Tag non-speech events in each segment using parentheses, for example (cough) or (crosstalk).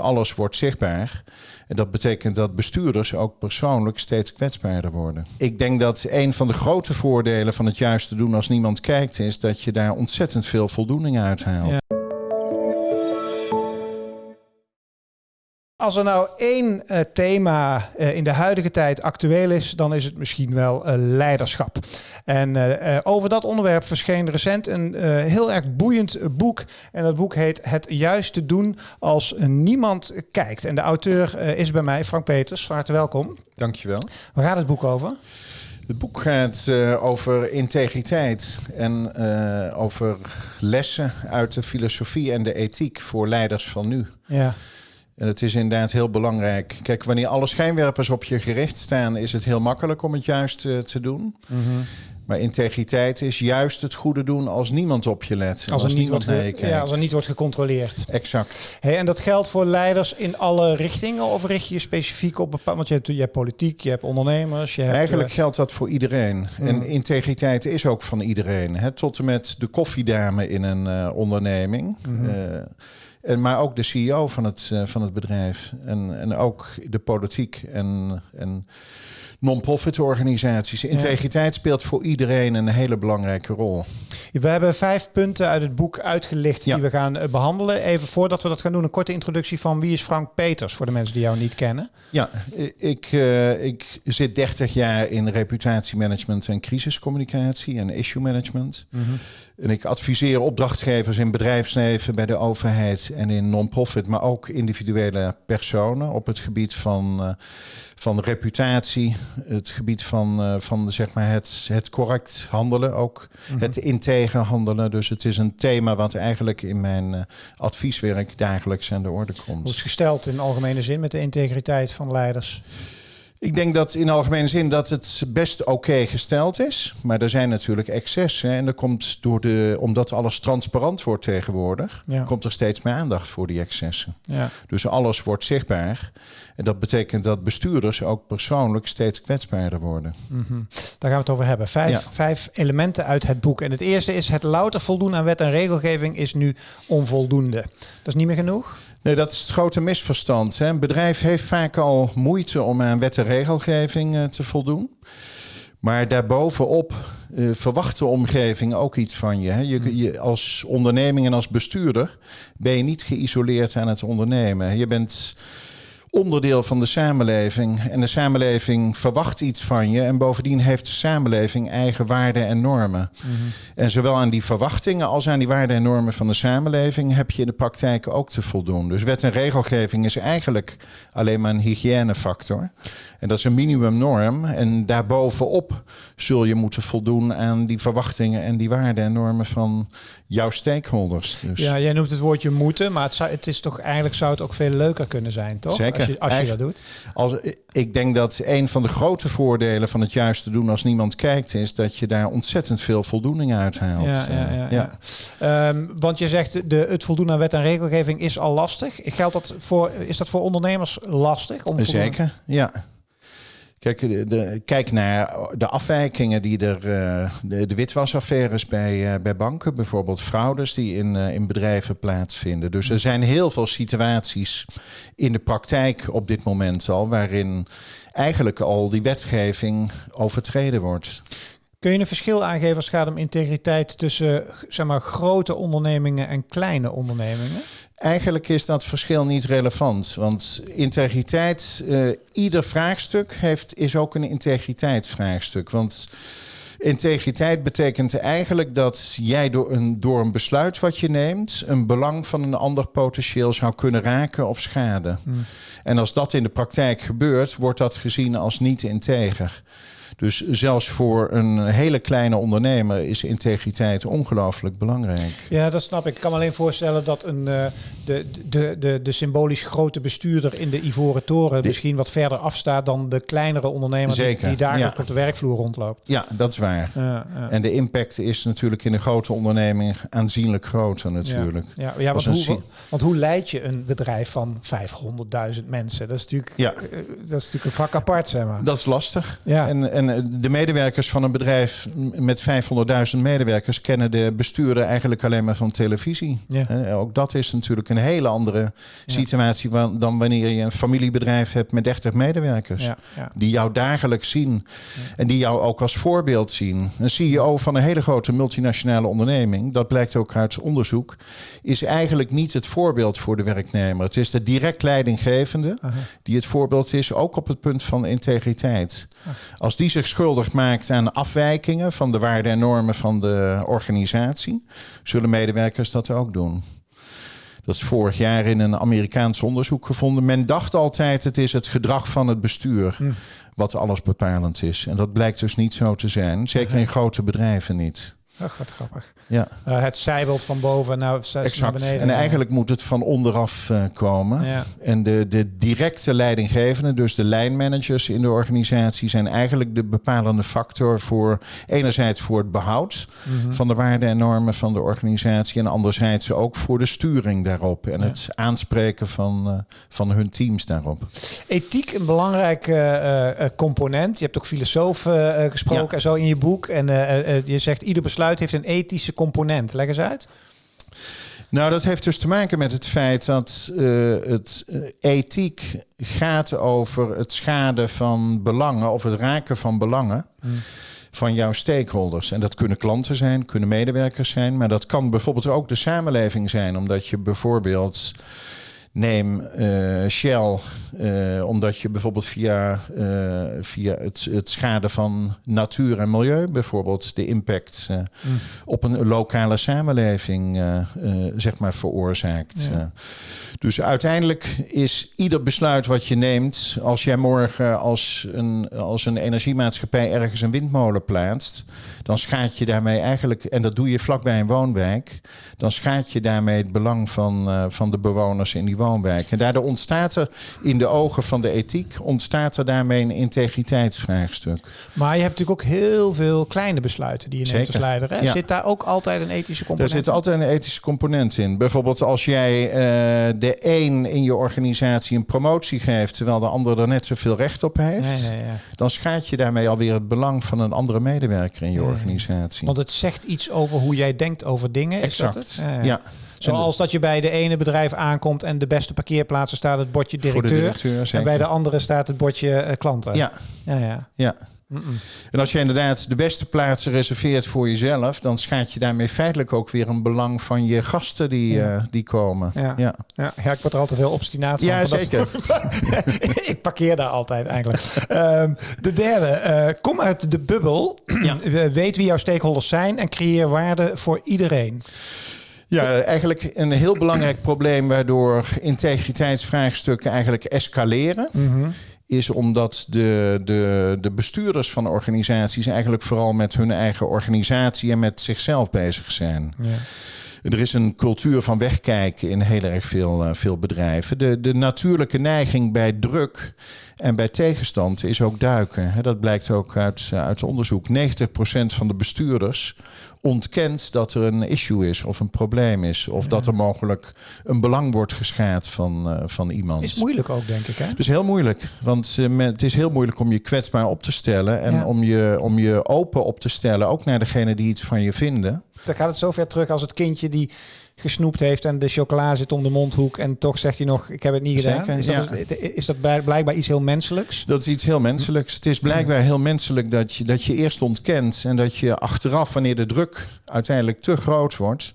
Alles wordt zichtbaar. En dat betekent dat bestuurders ook persoonlijk steeds kwetsbaarder worden. Ik denk dat een van de grote voordelen van het juiste doen als niemand kijkt, is dat je daar ontzettend veel voldoening uit haalt. Als er nou één uh, thema uh, in de huidige tijd actueel is, dan is het misschien wel uh, leiderschap. En over dat onderwerp verscheen recent een heel erg boeiend boek. En dat boek heet Het juiste doen als niemand kijkt. En de auteur is bij mij, Frank Peters. Van harte welkom. Dankjewel. Waar gaat het boek over? Het boek gaat over integriteit en over lessen uit de filosofie en de ethiek voor leiders van nu. Ja. En het is inderdaad heel belangrijk. Kijk, wanneer alle schijnwerpers op je gericht staan, is het heel makkelijk om het juist uh, te doen. Mm -hmm. Maar integriteit is juist het goede doen als niemand op je let. Als, er, niet wordt, ja, als er niet wordt gecontroleerd. Exact. Hey, en dat geldt voor leiders in alle richtingen? Of richt je je specifiek op bepaalde... Want je hebt, je hebt politiek, je hebt ondernemers. Je hebt, Eigenlijk uh, geldt dat voor iedereen. En integriteit is ook van iedereen. Hè? Tot en met de koffiedame in een uh, onderneming. Mhm. Mm -hmm. En, maar ook de CEO van het, uh, van het bedrijf. En, en ook de politiek en, en non-profit organisaties. Integriteit speelt voor iedereen een hele belangrijke rol. We hebben vijf punten uit het boek uitgelicht ja. die we gaan uh, behandelen. Even voordat we dat gaan doen, een korte introductie van wie is Frank Peters voor de mensen die jou niet kennen. Ja, ik, uh, ik zit 30 jaar in reputatiemanagement en crisiscommunicatie en issue management. Mm -hmm. En ik adviseer opdrachtgevers in bedrijfsleven, bij de overheid en in non-profit, maar ook individuele personen op het gebied van, uh, van reputatie, het gebied van, uh, van zeg maar het, het correct handelen, ook Mhm. mm -hmm. het integer handelen. Dus het is een thema wat eigenlijk in mijn uh, advieswerk dagelijks aan de orde komt. Hoe is gesteld in algemene zin met de integriteit van leiders? Ik denk dat in algemene zin dat het best oké okay gesteld is. Maar er zijn natuurlijk excessen. En er komt door de, omdat alles transparant wordt tegenwoordig, ja. komt er steeds meer aandacht voor die excessen. Ja. Dus alles wordt zichtbaar. En dat betekent dat bestuurders ook persoonlijk steeds kwetsbaarder worden. Mm -hmm. Daar gaan we het over hebben. Vijf, ja. vijf elementen uit het boek. En het eerste is: het louter voldoen aan wet en regelgeving is nu onvoldoende. Dat is niet meer genoeg? Nee, dat is het grote misverstand. Hè. Een bedrijf heeft vaak al moeite om aan wet en regelgeving uh, te voldoen. Maar daarbovenop uh, verwacht de omgeving ook iets van je, hè. je, je. Als onderneming en als bestuurder ben je niet geïsoleerd aan het ondernemen. Je bent onderdeel van de samenleving. En de samenleving verwacht iets van je. En bovendien heeft de samenleving eigen waarden en normen. Mm -hmm. En zowel aan die verwachtingen als aan die waarden en normen van de samenleving heb je in de praktijk ook te voldoen. Dus wet en regelgeving is eigenlijk alleen maar een hygiënefactor. En dat is een minimumnorm. En daarbovenop zul je moeten voldoen aan die verwachtingen en die waarden en normen van jouw stakeholders. Dus. Ja, jij noemt het woordje moeten, maar het, zou, het is toch eigenlijk zou het ook veel leuker kunnen zijn, toch? Zeker. Als je, als je dat doet. Als, ik denk dat een van de grote voordelen van het juiste doen als niemand kijkt, is dat je daar ontzettend veel voldoening uit haalt. Ja, ja, ja, ja. ja. Um, want je zegt de, het voldoen aan wet en regelgeving is al lastig. Geldt dat voor, is dat voor ondernemers lastig? Om Zeker, ja. Kijk, kijk naar de afwijkingen die er, uh, de, de witwasaffaires bij, uh, bij banken, bijvoorbeeld fraudes die in, uh, in bedrijven plaatsvinden. Dus er zijn heel veel situaties in de praktijk op dit moment al, waarin eigenlijk al die wetgeving overtreden wordt. Kun je een verschil aangeven als het gaat om integriteit tussen zeg maar, grote ondernemingen en kleine ondernemingen? Eigenlijk is dat verschil niet relevant, want integriteit, uh, ieder vraagstuk heeft, is ook een integriteitsvraagstuk. Want integriteit betekent eigenlijk dat jij door een, door een besluit wat je neemt, een belang van een ander potentieel zou kunnen raken of schaden. Hmm. En als dat in de praktijk gebeurt, wordt dat gezien als niet integer. Dus zelfs voor een hele kleine ondernemer is integriteit ongelooflijk belangrijk. Ja, dat snap ik. Ik kan me alleen voorstellen dat een, uh, de, de, de, de symbolisch grote bestuurder in de Ivoren Toren de, misschien wat verder afstaat dan de kleinere ondernemer zeker, die, ja. op de werkvloer rondloopt. Ja, dat is waar. Ja, ja. En de impact is natuurlijk in een grote onderneming aanzienlijk groter natuurlijk. Ja, ja, want, hoe, want hoe leid je een bedrijf van 500.000 mensen? Dat is natuurlijk, uh, dat is natuurlijk een vak apart, zeg maar. Dat is lastig. Ja. En, en En eh, de medewerkers van een bedrijf met 500.000 medewerkers kennen de bestuurder eigenlijk alleen maar van televisie. Ja. Ook dat is natuurlijk een hele andere situatie dan wanneer je een familiebedrijf hebt met 30 medewerkers. Ja. Die jou dagelijks zien en die jou ook als voorbeeld zien. Een CEO van een hele grote multinationale onderneming, dat blijkt ook uit onderzoek, is eigenlijk niet het voorbeeld voor de werknemer. Het is de direct leidinggevende die het voorbeeld is, ook op het punt van integriteit. Als die zich schuldig maakt aan afwijkingen van de waarden en normen van de organisatie, zullen medewerkers dat ook doen. Dat is vorig jaar in een Amerikaans onderzoek gevonden. Men dacht altijd het is het gedrag van het bestuur wat alles bepalend is. En dat blijkt dus niet zo te zijn. Zeker in grote bedrijven niet. Ach, wat grappig. Ja, Eh, het zijbelt van boven naar, naar exact. beneden. En eigenlijk moet het van onderaf eh, komen. Ja. En de, de directe leidinggevenden, dus de lijnmanagers in de organisatie, zijn eigenlijk de bepalende factor voor enerzijds voor het behoud Mhm. van de waarden en normen van de organisatie. En anderzijds ook voor de sturing daarop. En het aanspreken van, eh, van hun teams daarop. Ethiek een belangrijk component. Je hebt ook filosofen gesproken Ja. en zo in je boek. En je zegt ieder besluit heeft een ethische component. Leg eens uit. Nou, dat heeft dus te maken met het feit dat eh, het eh, ethiek gaat over het schaden van belangen of het raken van belangen van jouw stakeholders. En dat kunnen klanten zijn, kunnen medewerkers zijn, maar dat kan bijvoorbeeld ook de samenleving zijn, omdat je bijvoorbeeld Neem eh, Shell, eh, omdat je bijvoorbeeld via, eh, via het, het schade van natuur en milieu, bijvoorbeeld de impact eh, op een lokale samenleving, zeg maar, veroorzaakt. Ja. Dus uiteindelijk is ieder besluit wat je neemt, als jij morgen als een, als een energiemaatschappij ergens een windmolen plaatst, dan schaadt je daarmee eigenlijk, en dat doe je vlakbij een woonwijk, dan schaadt je daarmee het belang van, van de bewoners in die woonwijk. En daardoor ontstaat er in de ogen van de ethiek, ontstaat er daarmee een integriteitsvraagstuk. Maar je hebt natuurlijk ook heel veel kleine besluiten die je neemt Zeker. als leider. Hè? Ja. Zit daar ook altijd een ethische component zit in? altijd een ethische component in. Bijvoorbeeld als jij eh, de een in je organisatie een promotie geeft, terwijl de ander er net zoveel recht op heeft, ja. dan schaadt je daarmee alweer het belang van een andere medewerker in je organisatie. Want het zegt iets over hoe jij denkt over dingen. Is dat exact. het? Ja. Zoals dat je bij de ene bedrijf aankomt en de beste parkeerplaatsen staat het bordje Voor de directeur. en bij de andere staat het bordje eh, klanten. Ja, ja, ja. ja. En als je inderdaad de beste plaatsen reserveert voor jezelf, dan schaadt je daarmee feitelijk ook weer een belang van je gasten die, Ja. eh, die komen. Ja. ja. Ja, ja, ik word er altijd heel obstinaat van. Ja, van zeker. (laughs) ik parkeer daar altijd eigenlijk. Ehm, de derde, eh, kom uit de bubbel. Weet wie jouw stakeholders zijn en creëer waarde voor iedereen. Ja, eigenlijk een heel belangrijk probleem waardoor integriteitsvraagstukken eigenlijk escaleren. Is omdat de, de, de bestuurders van organisaties eigenlijk vooral met hun eigen organisatie en met zichzelf bezig zijn. Er is een cultuur van wegkijken in heel erg veel, eh, veel bedrijven. De, de natuurlijke neiging bij druk en bij tegenstand is ook duiken. Hè, Dat blijkt ook uit, eh, uit onderzoek. 90% van de bestuurders ontkent dat er een issue is of een probleem is. Of dat er mogelijk een belang wordt geschaad van, eh, van iemand. Is moeilijk ook, denk ik. Hè? Dus heel moeilijk. Want men- het is heel moeilijk om je kwetsbaar op te stellen. En Ja. om, je, om je open op te stellen. Ook naar degene die iets van je vinden. Dan gaat het zo ver terug als het kindje die gesnoept heeft en de chocola zit om de mondhoek en toch zegt hij nog, ik heb het niet gedaan. Zeker, is, dat, is dat blijkbaar iets heel menselijks? Dat is iets heel menselijks. Het is blijkbaar heel menselijk dat je, dat je eerst ontkent. En dat je achteraf, wanneer de druk uiteindelijk te groot wordt.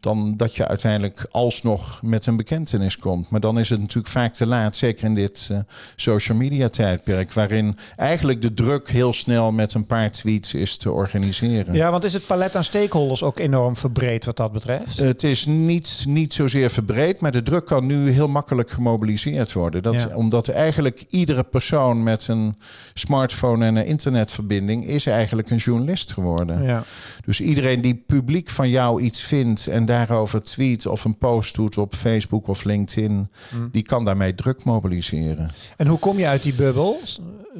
dan dat je uiteindelijk alsnog met een bekentenis komt. Maar dan is het natuurlijk vaak te laat. Zeker in dit eh, social media tijdperk. waarin eigenlijk de druk heel snel met een paar tweets is te organiseren. Ja, want is het palet aan stakeholders ook enorm verbreed wat dat betreft? Het is niet, niet zozeer verbreed, maar de druk kan nu heel makkelijk gemobiliseerd worden. Dat, Ja. Omdat eigenlijk iedere persoon met een smartphone en een internetverbinding is eigenlijk een journalist geworden. Ja. Dus iedereen die publiek van jou iets vindt en daarover tweet of een post doet op Facebook of LinkedIn, Mm. die kan daarmee druk mobiliseren. En hoe kom je uit die bubbel?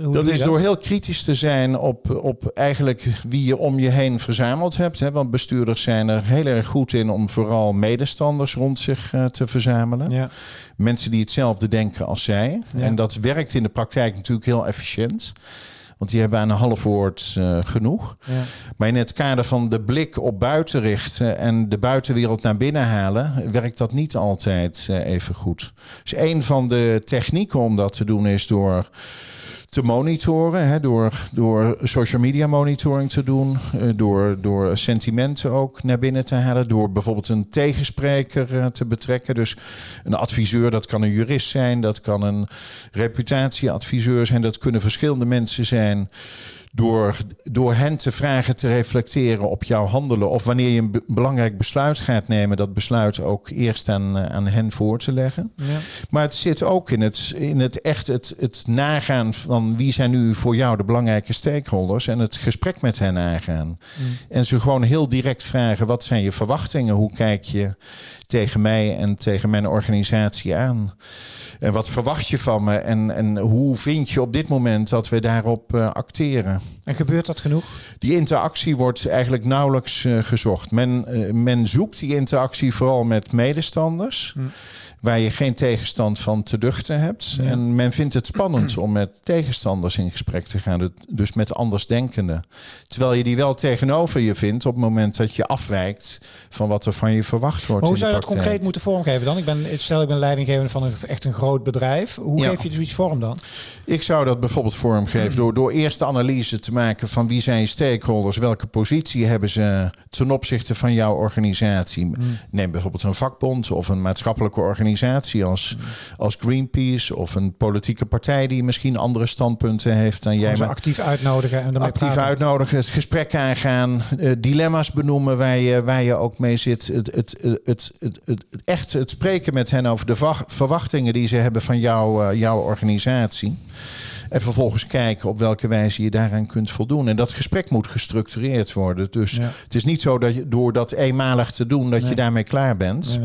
Hoe Dat is door heel kritisch te zijn op, op eigenlijk wie je om je heen verzameld hebt. Hè? Want bestuurders zijn er heel erg goed in om vooral medestanders rond zich eh, te verzamelen. Ja. Mensen die hetzelfde denken als zij. Ja. En dat werkt in de praktijk natuurlijk heel efficiënt. Want die hebben aan een half woord uh, genoeg. Ja. Maar in het kader van de blik op buiten richten en de buitenwereld naar binnen halen, werkt dat niet altijd uh, even goed. Dus een van de technieken om dat te doen is door te monitoren. Hè, door, door social media monitoring te doen. Uh, door, door sentimenten ook naar binnen te halen. Door bijvoorbeeld een tegenspreker uh, te betrekken. Dus een adviseur, dat kan een jurist zijn. Dat kan een reputatieadviseur zijn. Dat kunnen verschillende mensen zijn door, door hen te vragen te reflecteren op jouw handelen. Of wanneer je een belangrijk besluit gaat nemen, dat besluit ook eerst aan, eh, aan hen voor te leggen. Ja. Maar het zit ook in het, in het echt het, het nagaan van wie zijn nu voor jou de belangrijke stakeholders en het gesprek met hen aangaan. Mm. En ze gewoon heel direct vragen: wat zijn je verwachtingen? Hoe kijk je tegen mij en tegen mijn organisatie aan? En wat verwacht je van me? En, en hoe vind je op dit moment dat we daarop uh, acteren? En gebeurt dat genoeg? Die interactie wordt eigenlijk nauwelijks uh, gezocht. Men, uh, men zoekt die interactie vooral met medestanders. Hm waar je geen tegenstand van te duchten hebt. En men vindt het spannend om met tegenstanders in gesprek te gaan, dus met andersdenkenden. Terwijl je die wel tegenover je vindt op het moment dat je afwijkt van wat er van je verwacht wordt. hoe zou je dat concreet moeten vormgeven dan? Ik ben, stel ik ben leidinggevende van een, echt een groot bedrijf. Hoe geef je zoiets vorm dan? Ik zou dat bijvoorbeeld vormgeven door, door eerst de analyse te maken van wie zijn je stakeholders, welke positie hebben ze ten opzichte van jouw organisatie. Hmm. Neem bijvoorbeeld een vakbond of een maatschappelijke organisatie organisatie als, als Greenpeace of een politieke partij die misschien andere standpunten heeft dan jij. Ze actief uitnodigen en actief uitnodigen, het gesprek aangaan, uh, dilemma's benoemen waar je, waar je ook mee zit. Het, het, het, het, het, echt het spreken met hen over de verwachtingen die ze hebben van jou, uh, jouw organisatie. En vervolgens kijken op welke wijze je daaraan kunt voldoen. En dat gesprek moet gestructureerd worden. Dus het is niet zo dat je door dat eenmalig te doen, dat je daarmee klaar bent.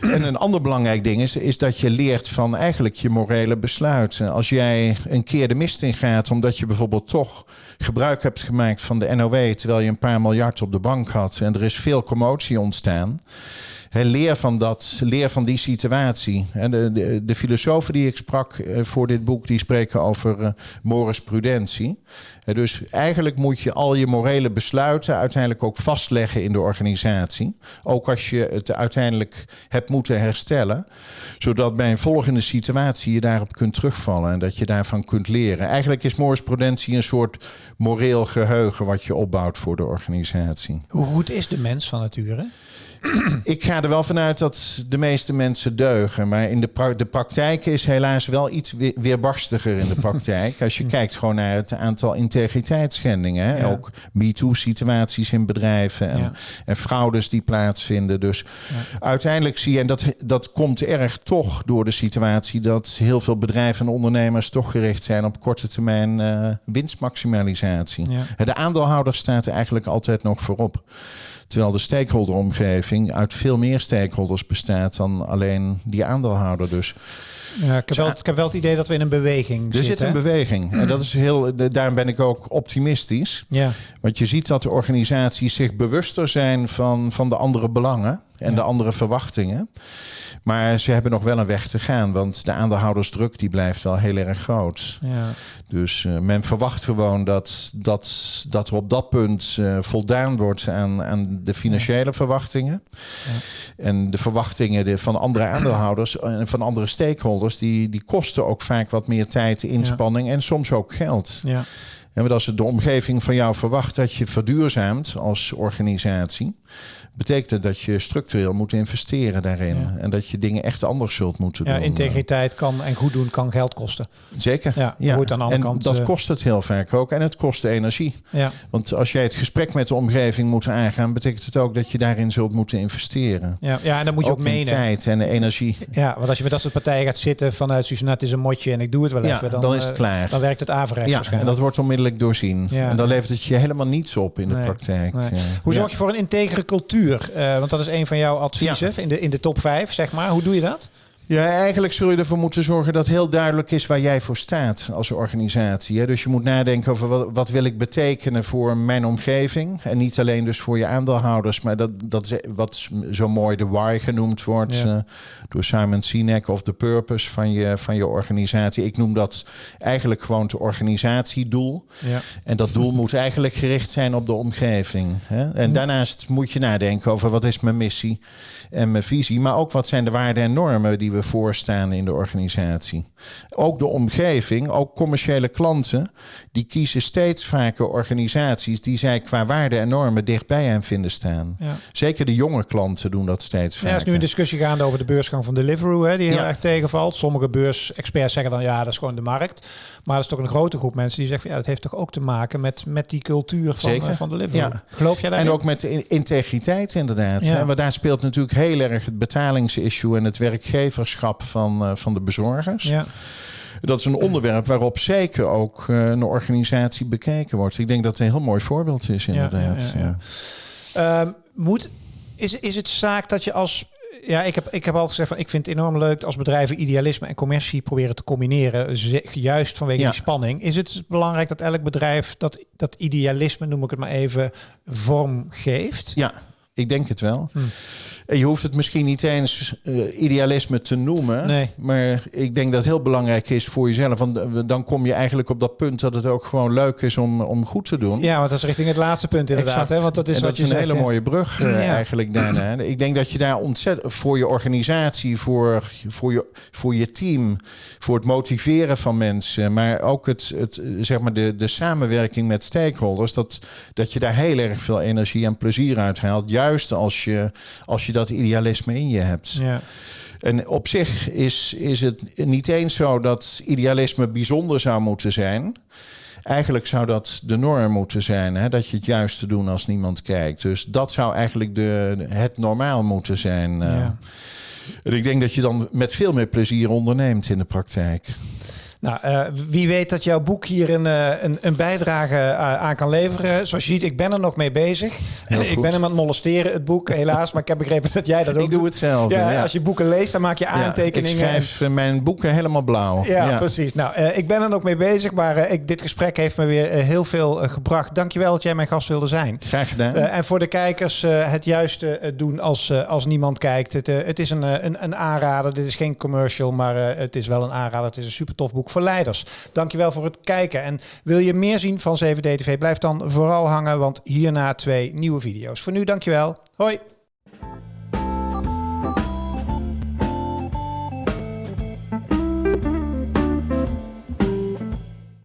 Nee, en een ander belangrijk ding is, is dat je leert van eigenlijk je morele besluiten. Als jij een keer de mist in gaat, omdat je bijvoorbeeld toch gebruik hebt gemaakt van de NOW, terwijl je een paar miljard op de bank had en er is veel commotie ontstaan leer van dat, leer van die situatie. De, de, filosofen die ik sprak eh, voor dit boek, die spreken over uh, prudentie. dus eigenlijk moet je al je morele besluiten uiteindelijk ook vastleggen in de organisatie. Ook als je het uiteindelijk hebt moeten herstellen. Zodat bij een volgende situatie je daarop kunt terugvallen en dat je daarvan kunt leren. Eigenlijk is morris prudentie een soort moreel geheugen wat je opbouwt voor de organisatie. Hoe goed is de mens van nature? Ik ga er wel vanuit dat de meeste mensen deugen. Maar in de, pra de praktijk is helaas wel iets weerbarstiger in de praktijk. Als je (laughs) kijkt gewoon naar het aantal integriteitsschendingen. Hè? Ook MeToo-situaties in bedrijven en, en, fraudes die plaatsvinden. Dus uiteindelijk zie je, en dat, dat komt erg toch door de situatie... dat heel veel bedrijven en ondernemers toch gericht zijn op korte termijn uh, winstmaximalisatie. De aandeelhouder staat er eigenlijk altijd nog voorop. Terwijl de stakeholderomgeving uit veel meer stakeholders bestaat dan alleen die aandeelhouder. Dus ja, ik, heb wel, ik heb wel het idee dat we in een beweging er zit een beweging. En dat is heel, daarom ben ik ook optimistisch. Ja. Want je ziet dat de organisaties zich bewuster zijn van, van de andere belangen en de andere verwachtingen. Maar ze hebben nog wel een weg te gaan, want de aandeelhoudersdruk die blijft wel heel erg groot. Ja. Dus uh, men verwacht gewoon dat, dat, dat er op dat punt uh, voldaan wordt aan, aan de financiële verwachtingen. Ja. En de verwachtingen van andere aandeelhouders en van andere stakeholders, die, die kosten ook vaak wat meer tijd, inspanning en soms ook geld. Ja. En als de omgeving van jou verwacht dat je verduurzaamt als organisatie, betekent dat je structureel moet investeren daarin. En dat je dingen echt anders zult moeten ja, doen. Integriteit kan en goed doen kan geld kosten. Zeker. Ja, ja. Aan de andere en kant, dat uh... kost het heel vaak ook. En het kost energie. Ja. Want als jij het gesprek met de omgeving moet aangaan, betekent het ook dat je daarin zult moeten investeren. Ja, ja en dan moet je ook, ook menen. tijd en energie. Ja, want als je met dat soort partijen gaat zitten vanuit nou, het is een motje en ik doe het wel even. Dan, dan is het klaar. Dan werkt het averechts ja, En dat wordt onmiddellijk doorzien. En dan levert het je helemaal niets op in de praktijk. Nee. Hoe zorg je voor een integere cultuur? Uh, want dat is een van jouw adviezen in, de, in de top 5, zeg maar. Hoe doe je dat? Ja, eigenlijk zul je ervoor moeten zorgen dat heel duidelijk is waar jij voor staat als organisatie. Hè? Dus je moet nadenken over wat, wat wil ik betekenen voor mijn omgeving. En niet alleen dus voor je aandeelhouders, maar dat, dat is wat zo mooi de why genoemd wordt Ja. eh, door Simon Sinek of de purpose van je, van je organisatie. Ik noem dat eigenlijk gewoon het organisatiedoel. Ja. En dat doel moet eigenlijk gericht zijn op de omgeving. Hè? En daarnaast moet je nadenken over wat is mijn missie en mijn visie. Maar ook wat zijn de waarden en normen die we voorstaan in de organisatie. Ook de omgeving, ook commerciële klanten, die kiezen steeds vaker organisaties die zij qua waarden en normen dichtbij hen vinden staan. Ja. Zeker de jonge klanten doen dat steeds Ja, vaker. er is nu een discussie gaande over de beursgang van Deliveroo, hè, die heel Ja. erg tegenvalt. Sommige beursexperts zeggen dan ja, dat is gewoon de markt. Maar er is toch een grote groep mensen die zeggen van, ja, dat heeft toch ook te maken met, met die cultuur van, eh, van Deliveroo. Ja. Geloof jij daarin? En ook met de integriteit inderdaad. Ja. Hè? Want daar speelt natuurlijk heel erg het betalingsissue en het werkgeverschap van, eh, van de bezorgers. Ja. Dat is een onderwerp waarop zeker ook eh, een organisatie bekeken wordt. Ik denk dat het een heel mooi voorbeeld is inderdaad. ja, ja. Ehm, moet, is, is het zaak dat je als... Ja, ik heb, ik heb altijd gezegd van ik vind het enorm leuk als bedrijven idealisme en commercie proberen te combineren. Juist vanwege Ja. die spanning. Is het belangrijk dat elk bedrijf dat, dat idealisme, noem ik het maar even, vorm geeft? Ja, ik denk het wel. Hm. Je hoeft het misschien niet eens eh, idealisme te noemen. Nee. Maar ik denk dat het heel belangrijk is voor jezelf. Want eh, dan kom je eigenlijk op dat punt dat het ook gewoon leuk is om, om goed te doen. Ja, want dat is richting het laatste punt inderdaad. Exact. Hè? Want dat is en wat dat je is een zegt, hele mooie brug eh, Ja. eigenlijk daarna. Ik denk dat je daar ontzettend voor je organisatie, voor, voor, je, voor je team, voor het motiveren van mensen, maar ook het, het, zeg maar de, de samenwerking met stakeholders, dat, dat je daar heel erg veel energie en plezier uit haalt. Juist als je, als je dat idealisme in je hebt. Ja. En op zich is, is het niet eens zo dat idealisme bijzonder zou moeten zijn. Eigenlijk zou dat de norm moeten zijn, hè? dat je het juiste doen als niemand kijkt. Dus dat zou eigenlijk de, het normaal moeten zijn. eh. Ja. En ik denk dat je dan met veel meer plezier onderneemt in de praktijk. Nou, eh, wie weet dat jouw boek hier een, eh, een, een bijdrage eh, aan kan leveren. Zoals je ziet, ik ben er nog mee bezig. Ik ben hem aan het molesteren, het boek, helaas. Maar ik heb begrepen dat jij dat ook Ik doe hetzelfde. Ja, ja. Als je boeken leest, dan maak je Ja, aantekeningen. ik schrijf mijn boeken helemaal blauw. Ja, precies. Nou, ik ben er nog mee bezig, maar ik, dit gesprek heeft me weer heel veel gebracht. Dankjewel dat jij mijn gast wilde zijn. Graag gedaan. En voor de kijkers het juiste doen als, als niemand kijkt. Het, het is een, een, een aanrader. Dit is geen commercial, maar het is wel een aanrader. Het is een super tof boek voor leiders. Dankjewel voor het kijken. En wil je meer zien van 7D TV? Blijf dan vooral hangen, want hierna twee nieuwe video's. Voor nu, dankjewel. Hoi.